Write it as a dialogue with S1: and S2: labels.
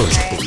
S1: I'm